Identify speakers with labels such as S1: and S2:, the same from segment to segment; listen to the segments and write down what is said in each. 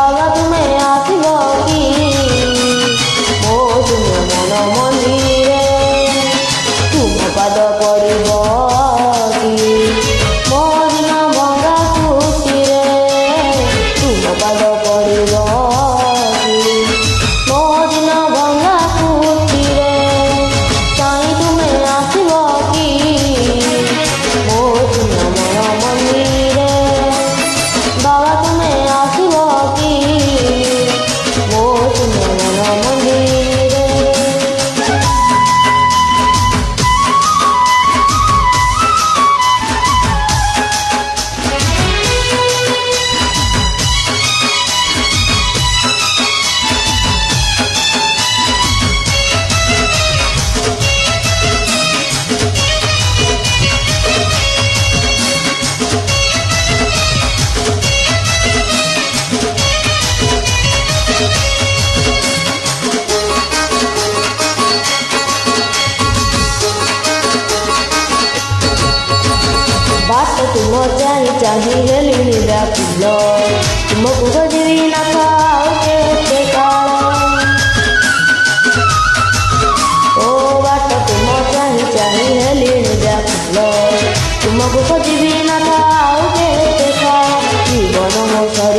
S1: all of मेरा pillow तुमको गजरी ना खाओगे ओ बात तुम चाहे चाहिए मेरा पिलो तुमको गजरी ना खाओगे देखा जीवन मौसम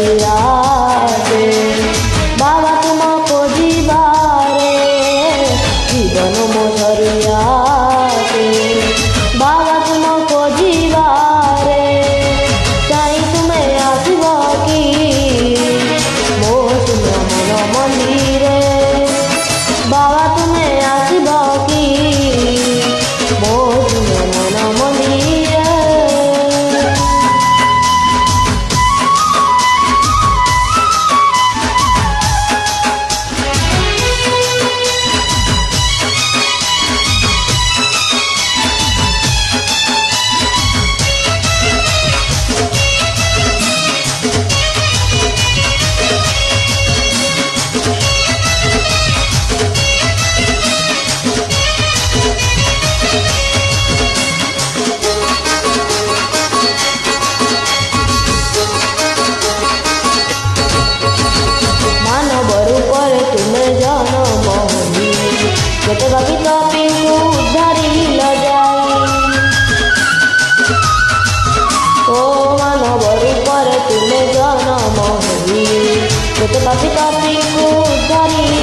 S1: तो पापी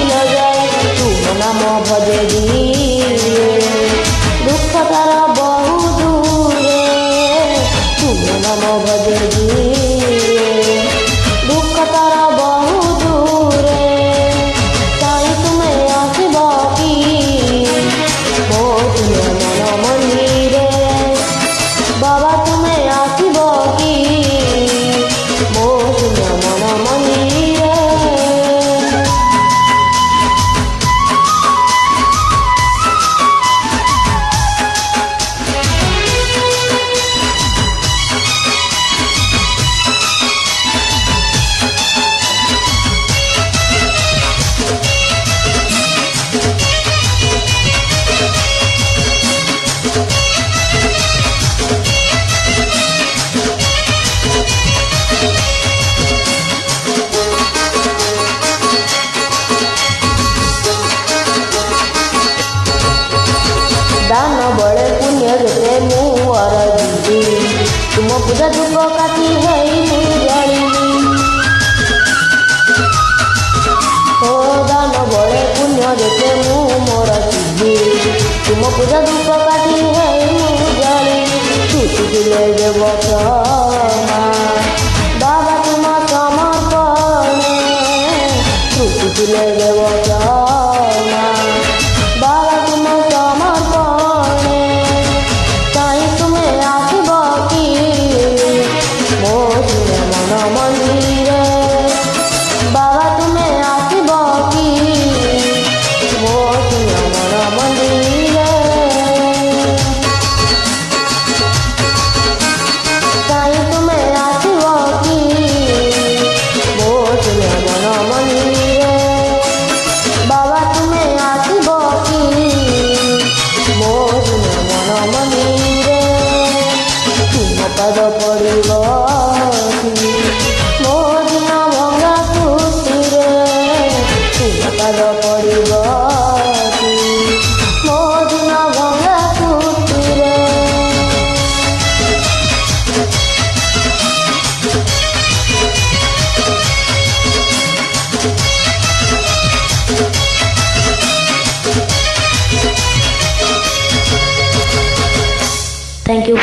S1: न जाए। तू मना भजे दुख तारा बहुत दूर तू मना मो भजे दिए रोजा धूपकाती है দেখে মু মোর সিদ্ধি তুম পূজা ধূপ কাটি হই মু জলি তুতি দিলে দেবতা মা। убивать